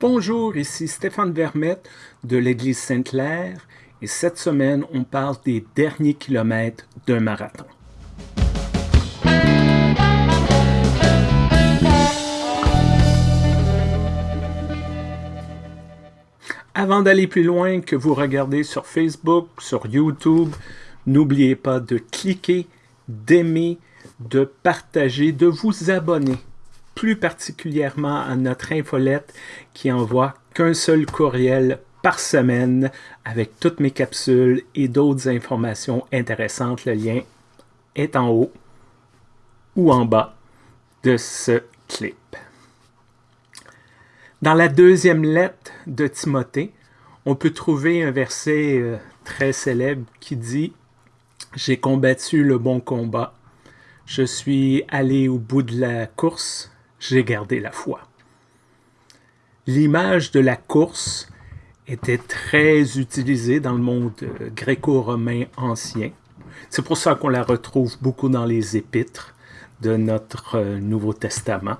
Bonjour, ici Stéphane Vermette de l'Église Sainte-Claire et cette semaine, on parle des derniers kilomètres d'un marathon. Avant d'aller plus loin, que vous regardez sur Facebook, sur YouTube, n'oubliez pas de cliquer, d'aimer, de partager, de vous abonner plus particulièrement à notre infolette qui envoie qu'un seul courriel par semaine avec toutes mes capsules et d'autres informations intéressantes. Le lien est en haut ou en bas de ce clip. Dans la deuxième lettre de Timothée, on peut trouver un verset euh, très célèbre qui dit « J'ai combattu le bon combat, je suis allé au bout de la course, j'ai gardé la foi. L'image de la course était très utilisée dans le monde euh, gréco-romain ancien. C'est pour ça qu'on la retrouve beaucoup dans les épîtres de notre euh, Nouveau Testament.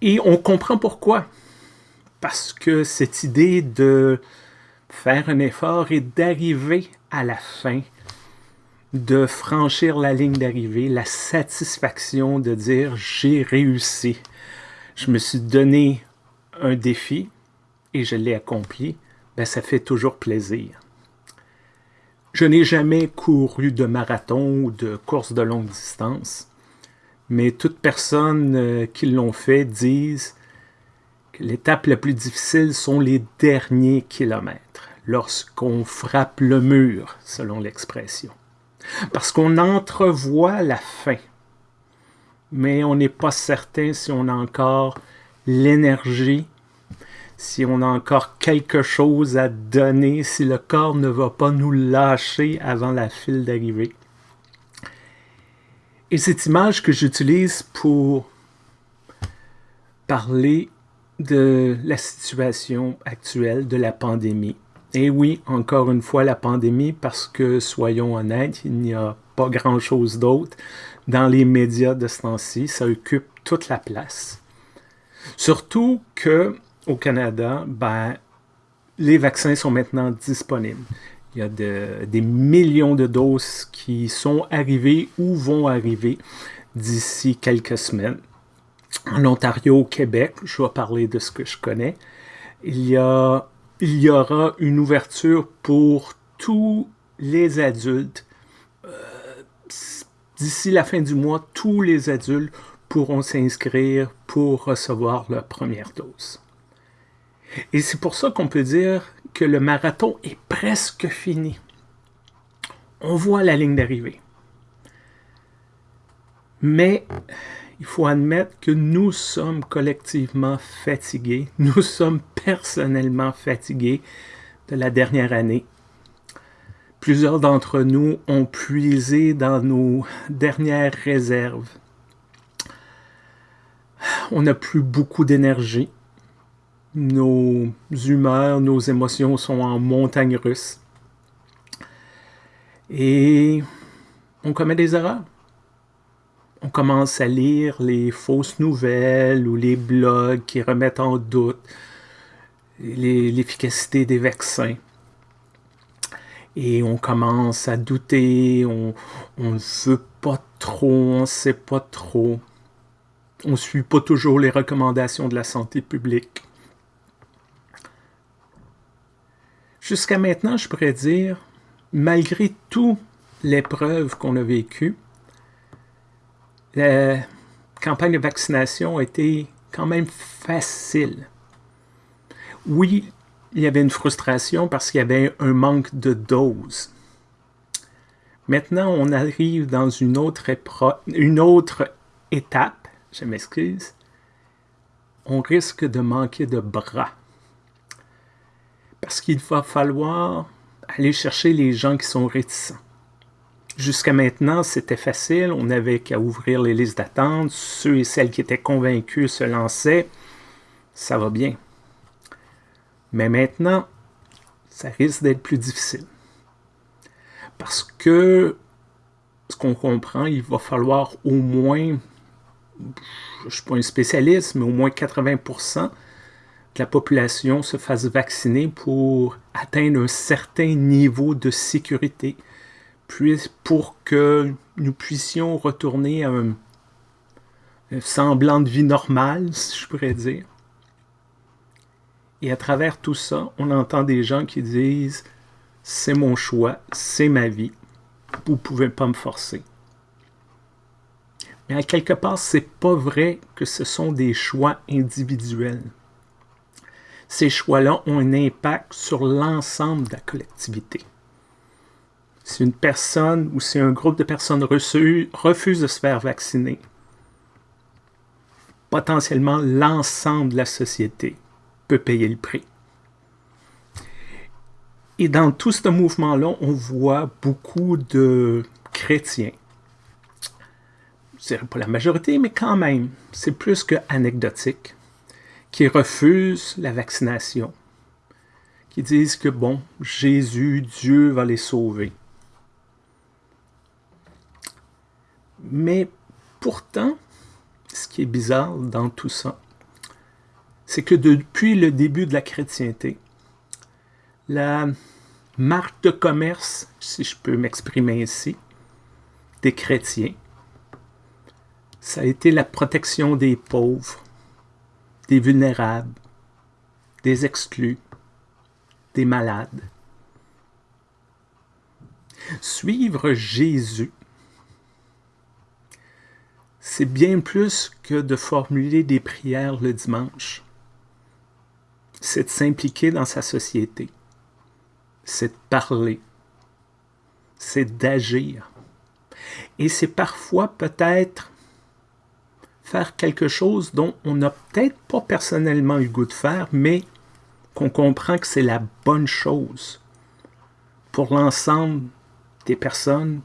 Et on comprend pourquoi. Parce que cette idée de faire un effort et d'arriver à la fin de franchir la ligne d'arrivée, la satisfaction de dire j'ai réussi. Je me suis donné un défi et je l'ai accompli, ben ça fait toujours plaisir. Je n'ai jamais couru de marathon ou de course de longue distance, mais toutes personnes euh, qui l'ont fait disent que l'étape la plus difficile sont les derniers kilomètres, lorsqu'on frappe le mur, selon l'expression. Parce qu'on entrevoit la fin, mais on n'est pas certain si on a encore l'énergie, si on a encore quelque chose à donner, si le corps ne va pas nous lâcher avant la file d'arrivée. Et cette image que j'utilise pour parler de la situation actuelle de la pandémie, et oui, encore une fois, la pandémie, parce que, soyons honnêtes, il n'y a pas grand-chose d'autre dans les médias de ce temps-ci. Ça occupe toute la place. Surtout que au Canada, ben, les vaccins sont maintenant disponibles. Il y a des millions de doses qui sont arrivées ou vont arriver d'ici quelques semaines. En Ontario, au Québec, je vais parler de ce que je connais, il y a il y aura une ouverture pour tous les adultes. Euh, d'ici la fin du mois, tous les adultes pourront s'inscrire pour recevoir leur première dose. Et c'est pour ça qu'on peut dire que le marathon est presque fini. On voit la ligne d'arrivée. Mais il faut admettre que nous sommes collectivement fatigués. Nous sommes personnellement fatigués de la dernière année. Plusieurs d'entre nous ont puisé dans nos dernières réserves. On n'a plus beaucoup d'énergie. Nos humeurs, nos émotions sont en montagne russe. Et on commet des erreurs on commence à lire les fausses nouvelles ou les blogs qui remettent en doute l'efficacité des vaccins. Et on commence à douter, on ne veut pas trop, on ne sait pas trop. On ne suit pas toujours les recommandations de la santé publique. Jusqu'à maintenant, je pourrais dire, malgré toute l'épreuve qu'on a vécue, la campagne de vaccination a été quand même facile. Oui, il y avait une frustration parce qu'il y avait un manque de doses. Maintenant, on arrive dans une autre, une autre étape, je m'excuse, on risque de manquer de bras. Parce qu'il va falloir aller chercher les gens qui sont réticents. Jusqu'à maintenant, c'était facile, on n'avait qu'à ouvrir les listes d'attente, ceux et celles qui étaient convaincus se lançaient, ça va bien. Mais maintenant, ça risque d'être plus difficile. Parce que, ce qu'on comprend, il va falloir au moins, je ne suis pas un spécialiste, mais au moins 80% que la population se fasse vacciner pour atteindre un certain niveau de sécurité, pour que nous puissions retourner à un, semblant de vie normale, si je pourrais dire. Et à travers tout ça, on entend des gens qui disent « c'est mon choix, c'est ma vie, vous ne pouvez pas me forcer ». Mais à quelque part, c'est pas vrai que ce sont des choix individuels. Ces choix-là ont un impact sur l'ensemble de la collectivité. Si une personne ou si un groupe de personnes refuse de se faire vacciner, potentiellement l'ensemble de la société peut payer le prix. Et dans tout ce mouvement-là, on voit beaucoup de chrétiens dirais pas la majorité, mais quand même, c'est plus que anecdotique, qui refusent la vaccination, qui disent que, bon, Jésus, Dieu va les sauver. Mais pourtant, ce qui est bizarre dans tout ça, c'est que depuis le début de la chrétienté, la marque de commerce, si je peux m'exprimer ainsi, des chrétiens, ça a été la protection des pauvres, des vulnérables, des exclus, des malades. Suivre Jésus, c'est bien plus que de formuler des prières le dimanche. C'est de s'impliquer dans sa société. C'est de parler. C'est d'agir. Et c'est parfois peut-être faire quelque chose dont on n'a peut-être pas personnellement eu goût de faire, mais qu'on comprend que c'est la bonne chose. Pour l'ensemble des personnes,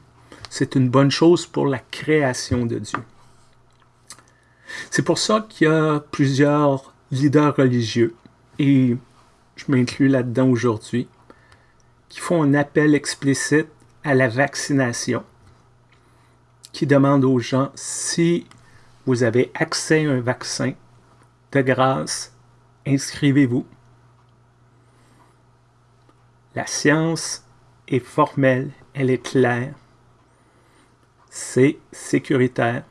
c'est une bonne chose pour la création de Dieu. C'est pour ça qu'il y a plusieurs leaders religieux, et je m'inclus là-dedans aujourd'hui, qui font un appel explicite à la vaccination, qui demandent aux gens si vous avez accès à un vaccin, de grâce, inscrivez-vous. La science est formelle, elle est claire, c'est sécuritaire.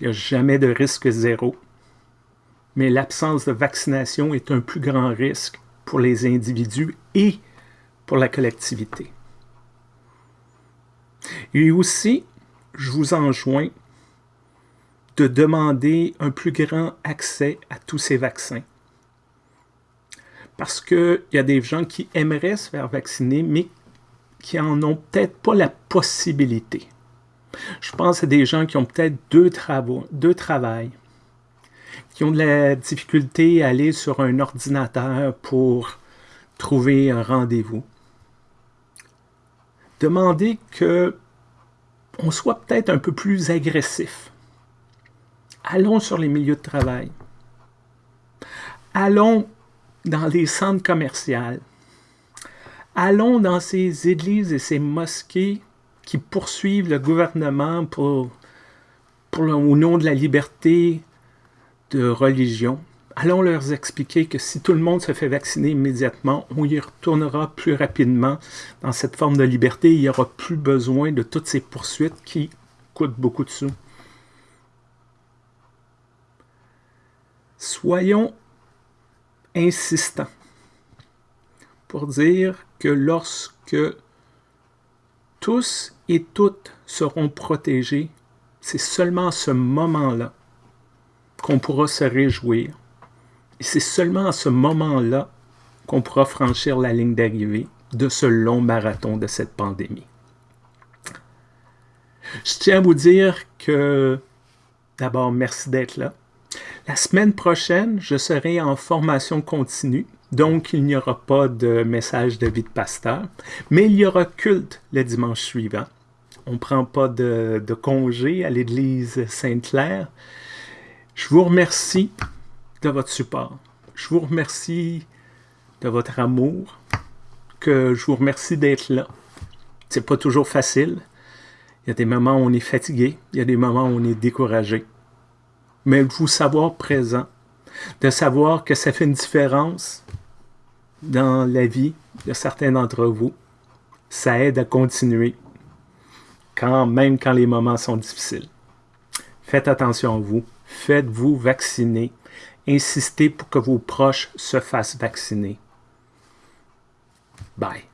Il n'y a jamais de risque zéro, mais l'absence de vaccination est un plus grand risque pour les individus et pour la collectivité. Et aussi, je vous enjoins de demander un plus grand accès à tous ces vaccins. Parce qu'il y a des gens qui aimeraient se faire vacciner, mais qui n'en ont peut-être pas la possibilité. Je pense à des gens qui ont peut-être deux travaux, deux travails, qui ont de la difficulté à aller sur un ordinateur pour trouver un rendez-vous. Demandez que on soit peut-être un peu plus agressif. Allons sur les milieux de travail. Allons dans les centres commerciaux. Allons dans ces églises et ces mosquées qui poursuivent le gouvernement pour, pour au nom de la liberté de religion allons leur expliquer que si tout le monde se fait vacciner immédiatement, on y retournera plus rapidement dans cette forme de liberté. Il n'y aura plus besoin de toutes ces poursuites qui coûtent beaucoup de sous. Soyons insistants pour dire que lorsque tous et toutes seront protégés, c'est seulement à ce moment-là qu'on pourra se réjouir et c'est seulement à ce moment-là qu'on pourra franchir la ligne d'arrivée de ce long marathon de cette pandémie. Je tiens à vous dire que, d'abord, merci d'être là. La semaine prochaine, je serai en formation continue, donc il n'y aura pas de message de vie de pasteur, mais il y aura culte le dimanche suivant. On ne prend pas de, congé à l'église Sainte-Claire. Je vous remercie de votre support. Je vous remercie de votre amour, que je vous remercie d'être là. C'est pas toujours facile. Il y a des moments où on est fatigué, il y a des moments où on est découragé. Mais vous savoir présent, de savoir que ça fait une différence dans la vie de certains d'entre vous. Ça aide à continuer, quand même quand les moments sont difficiles. Faites attention à vous, faites-vous vacciner, insistez pour que vos proches se fassent vacciner. Bye.